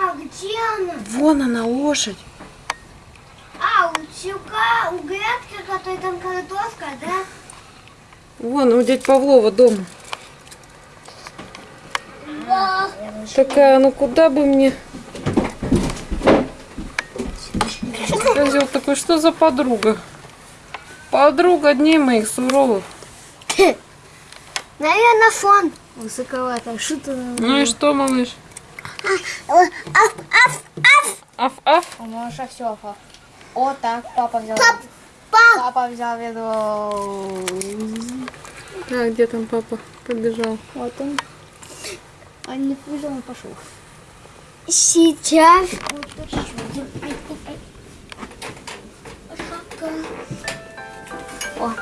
Мама, где она? Вон она, лошадь. А, у Тюка, у грядки, которая там картошка, да? Вон, у дядь Павлова дома. Да. Такая, ну куда бы мне... Козел такой, что за подруга? Подруга дней моих суровых. Наверное, фон. Высоковато. Что ты? Ну и что, малыш? Аф, аф, аф. Аф, аф. А Маша все аф, аф. О, так, папа взял. Пап, пап. Папа взял ведро. Так где там папа? Побежал. Вот он. А не побежал, он пошел. Сейчас. О,